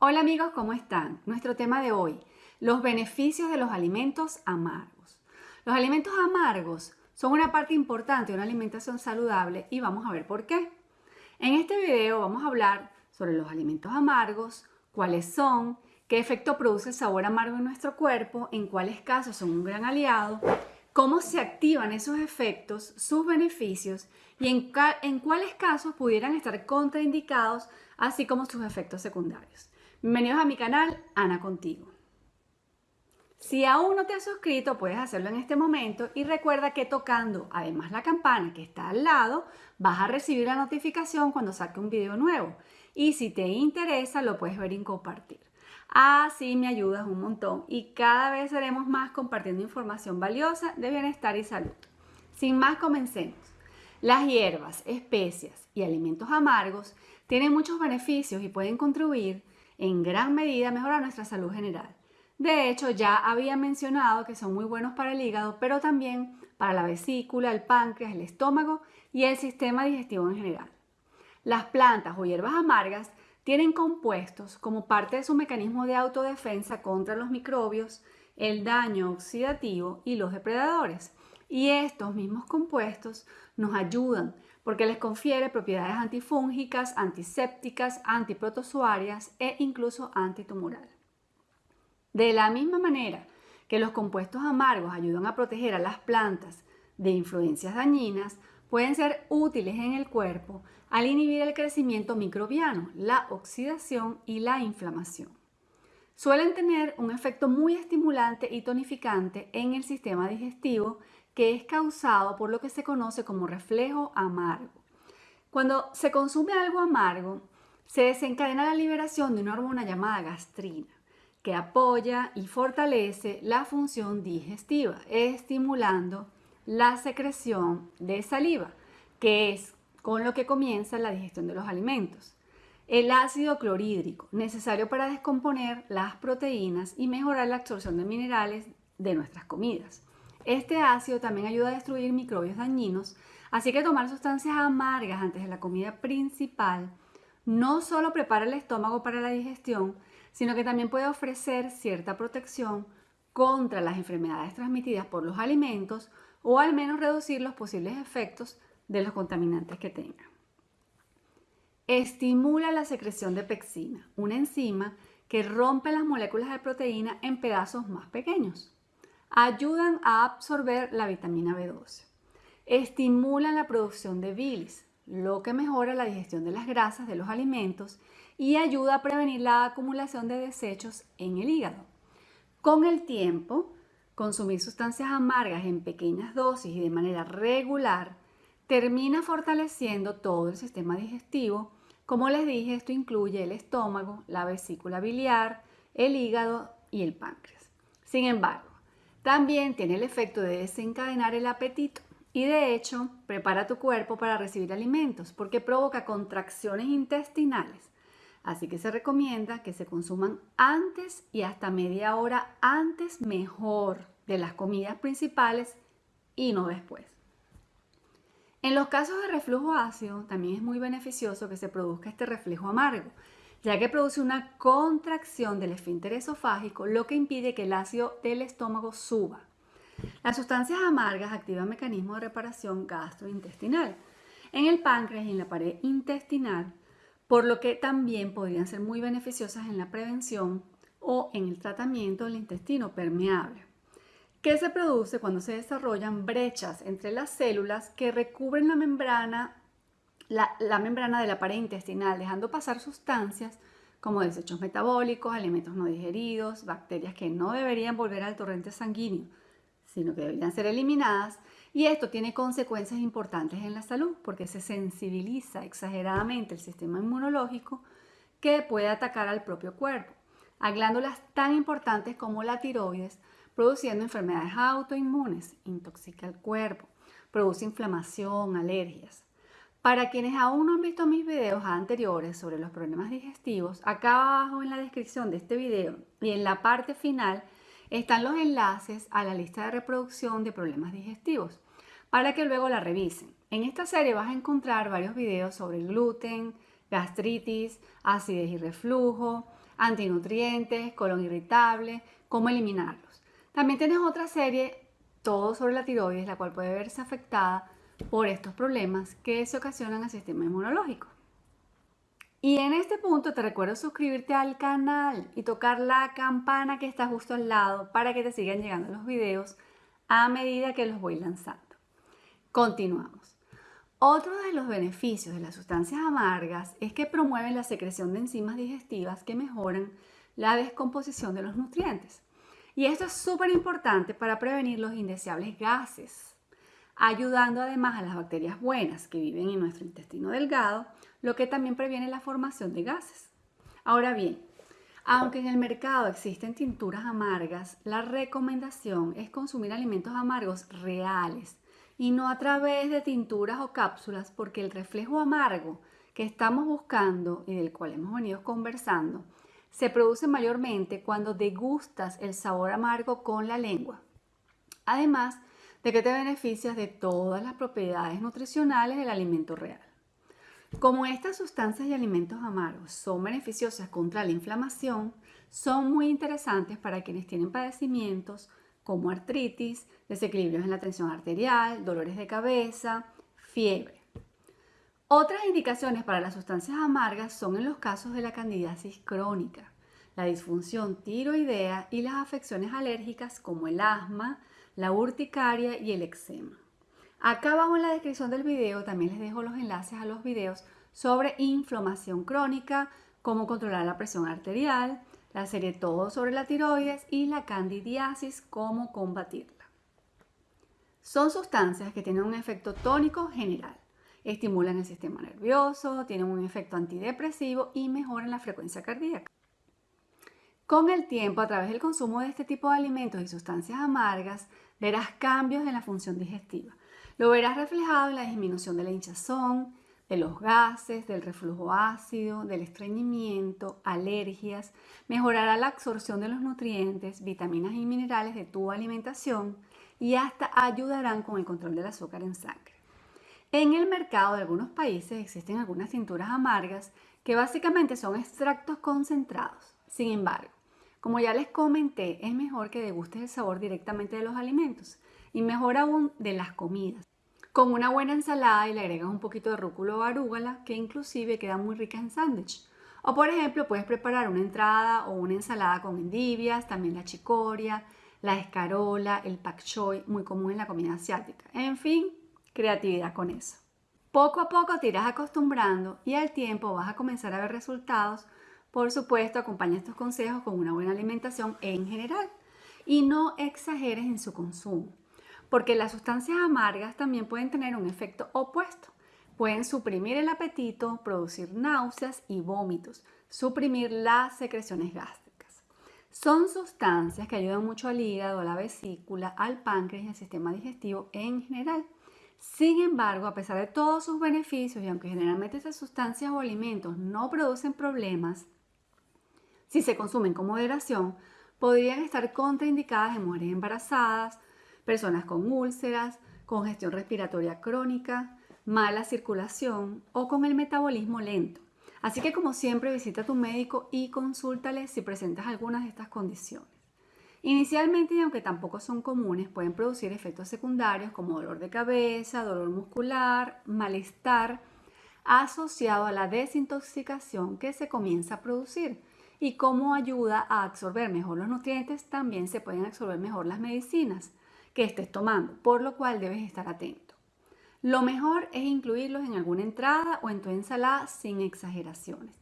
Hola amigos, ¿cómo están? Nuestro tema de hoy, los beneficios de los alimentos amargos. Los alimentos amargos son una parte importante de una alimentación saludable y vamos a ver por qué. En este video vamos a hablar sobre los alimentos amargos, cuáles son, qué efecto produce el sabor amargo en nuestro cuerpo, en cuáles casos son un gran aliado, cómo se activan esos efectos, sus beneficios y en, cuáles casos pudieran estar contraindicados, así como sus efectos secundarios. Bienvenidos a mi canal, Ana Contigo. Si aún no te has suscrito, puedes hacerlo en este momento y recuerda que tocando además la campana que está al lado, vas a recibir la notificación cuando saque un video nuevo. Y si te interesa, lo puedes ver y compartir. Así me ayudas un montón y cada vez seremos más compartiendo información valiosa de bienestar y salud. Sin más, comencemos. Las hierbas, especias y alimentos amargos tienen muchos beneficios y pueden contribuir en gran medida mejora nuestra salud general. De hecho, ya había mencionado que son muy buenos para el hígado, pero también para la vesícula, el páncreas, el estómago y el sistema digestivo en general. Las plantas o hierbas amargas tienen compuestos como parte de su mecanismo de autodefensa contra los microbios, el daño oxidativo y los depredadores. Y estos mismos compuestos nos ayudan porque les confiere propiedades antifúngicas, antisépticas, antiprotozoarias e incluso antitumoral. De la misma manera que los compuestos amargos ayudan a proteger a las plantas de influencias dañinas, pueden ser útiles en el cuerpo al inhibir el crecimiento microbiano, la oxidación y la inflamación. Suelen tener un efecto muy estimulante y tonificante en el sistema digestivo que es causado por lo que se conoce como reflejo amargo. Cuando se consume algo amargo, se desencadena la liberación de una hormona llamada gastrina, que apoya y fortalece la función digestiva, estimulando la secreción de saliva, que es con lo que comienza la digestión de los alimentos. El ácido clorhídrico, necesario para descomponer las proteínas y mejorar la absorción de minerales de nuestras comidas. Este ácido también ayuda a destruir microbios dañinos, así que tomar sustancias amargas antes de la comida principal no solo prepara el estómago para la digestión, sino que también puede ofrecer cierta protección contra las enfermedades transmitidas por los alimentos o al menos reducir los posibles efectos de los contaminantes que tengan. Estimula la secreción de pexina, una enzima que rompe las moléculas de proteína en pedazos más pequeños ayudan a absorber la vitamina B12. Estimulan la producción de bilis, lo que mejora la digestión de las grasas de los alimentos y ayuda a prevenir la acumulación de desechos en el hígado. Con el tiempo, consumir sustancias amargas en pequeñas dosis y de manera regular termina fortaleciendo todo el sistema digestivo. Como les dije, esto incluye el estómago, la vesícula biliar, el hígado y el páncreas. Sin embargo, también tiene el efecto de desencadenar el apetito y de hecho prepara tu cuerpo para recibir alimentos porque provoca contracciones intestinales. Así que se recomienda que se consuman antes y hasta media hora antes mejor de las comidas principales y no después. En los casos de reflujo ácido también es muy beneficioso que se produzca este reflejo amargo, ya que produce una contracción del esfínter esofágico, lo que impide que el ácido del estómago suba. Las sustancias amargas activan mecanismos de reparación gastrointestinal en el páncreas y en la pared intestinal, por lo que también podrían ser muy beneficiosas en la prevención o en el tratamiento del intestino permeable, que se produce cuando se desarrollan brechas entre las células que recubren la membrana la, membrana de la pared intestinal, dejando pasar sustancias como desechos metabólicos, alimentos no digeridos, bacterias que no deberían volver al torrente sanguíneo, sino que deberían ser eliminadas. Y esto tiene consecuencias importantes en la salud porque se sensibiliza exageradamente el sistema inmunológico que puede atacar al propio cuerpo, a glándulas tan importantes como la tiroides, produciendo enfermedades autoinmunes, intoxica el cuerpo, produce inflamación, alergias. Para quienes aún no han visto mis videos anteriores sobre los problemas digestivos, acá abajo en la descripción de este video y en la parte final están los enlaces a la lista de reproducción de problemas digestivos para que luego la revisen. En esta serie vas a encontrar varios videos sobre gluten, gastritis, acidez y reflujo, antinutrientes, colon irritable, cómo eliminarlos. También tienes otra serie, todo sobre la tiroides, la cual puede verse afectada por estos problemas que se ocasionan al sistema inmunológico. Y en este punto te recuerdo suscribirte al canal y tocar la campana que está justo al lado para que te sigan llegando los videos a medida que los voy lanzando. Continuamos. Otro de los beneficios de las sustancias amargas es que promueven la secreción de enzimas digestivas que mejoran la descomposición de los nutrientes. Y esto es súper importante para prevenir los indeseables gases, ayudando además a las bacterias buenas que viven en nuestro intestino delgado, lo que también previene la formación de gases. Ahora bien, aunque en el mercado existen tinturas amargas, la recomendación es consumir alimentos amargos reales y no a través de tinturas o cápsulas porque el reflejo amargo que estamos buscando y del cual hemos venido conversando se produce mayormente cuando degustas el sabor amargo con la lengua. Además de que te beneficias de todas las propiedades nutricionales del alimento real. Como estas sustancias y alimentos amargos son beneficiosas contra la inflamación, son muy interesantes para quienes tienen padecimientos como artritis, desequilibrios en la tensión arterial, dolores de cabeza, fiebre. Otras indicaciones para las sustancias amargas son en los casos de la candidiasis crónica, la disfunción tiroidea y las afecciones alérgicas como el asma, la urticaria y el eczema. Acá abajo en la descripción del video también les dejo los enlaces a los videos sobre inflamación crónica, cómo controlar la presión arterial, la serie Todo sobre la tiroides y la candidiasis, cómo combatirla. Son sustancias que tienen un efecto tónico general. Estimulan el sistema nervioso, tienen un efecto antidepresivo y mejoran la frecuencia cardíaca. Con el tiempo, a través del consumo de este tipo de alimentos y sustancias amargas, verás cambios en la función digestiva. Lo verás reflejado en la disminución de la hinchazón, de los gases, del reflujo ácido, del estreñimiento, alergias, mejorará la absorción de los nutrientes, vitaminas y minerales de tu alimentación y hasta ayudarán con el control del azúcar en sangre. En el mercado de algunos países existen algunas tinturas amargas que básicamente son extractos concentrados. Sin embargo, como ya les comenté, es mejor que degustes el sabor directamente de los alimentos y mejor aún de las comidas con una buena ensalada y le agregas un poquito de rúculo o arúgala que inclusive queda muy rica en sándwich. O por ejemplo puedes preparar una entrada o una ensalada con endivias, también la chicoria, la escarola, el pak choi, muy común en la comida asiática. En fin, creatividad con eso. Poco a poco te irás acostumbrando y al tiempo vas a comenzar a ver resultados. Por supuesto, acompaña estos consejos con una buena alimentación en general y no exageres en su consumo porque las sustancias amargas también pueden tener un efecto opuesto. Pueden suprimir el apetito, producir náuseas y vómitos, suprimir las secreciones gástricas. Son sustancias que ayudan mucho al hígado, a la vesícula, al páncreas y al sistema digestivo en general. Sin embargo, a pesar de todos sus beneficios y aunque generalmente estas sustancias o alimentos no producen problemas, si se consumen con moderación, podrían estar contraindicadas en mujeres embarazadas, personas con úlceras, congestión respiratoria crónica, mala circulación o con el metabolismo lento. Así que como siempre visita a tu médico y consúltale si presentas algunas de estas condiciones. Inicialmente, y aunque tampoco son comunes, pueden producir efectos secundarios como dolor de cabeza, dolor muscular, malestar, asociado a la desintoxicación que se comienza a producir. Y como ayuda a absorber mejor los nutrientes, también se pueden absorber mejor las medicinas que estés tomando, por lo cual debes estar atento. Lo mejor es incluirlos en alguna entrada o en tu ensalada sin exageraciones.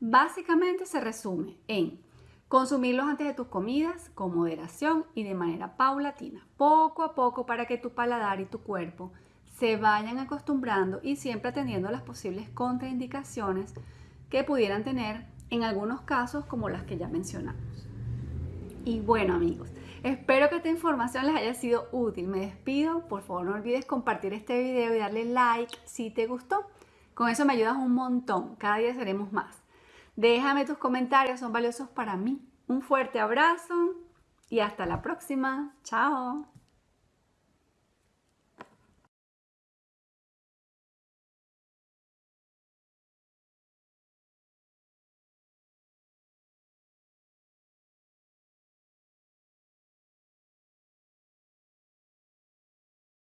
Básicamente se resume en consumirlos antes de tus comidas con moderación y de manera paulatina, poco a poco para que tu paladar y tu cuerpo se vayan acostumbrando y siempre atendiendo las posibles contraindicaciones que pudieran tener en algunos casos como las que ya mencionamos. Y bueno amigos, Espero que esta información les haya sido útil. Me despido. Por favor, no olvides compartir este video y darle like si te gustó. Con eso me ayudas un montón. Cada día seremos más. Déjame tus comentarios, son valiosos para mí. Un fuerte abrazo y hasta la próxima. Chao.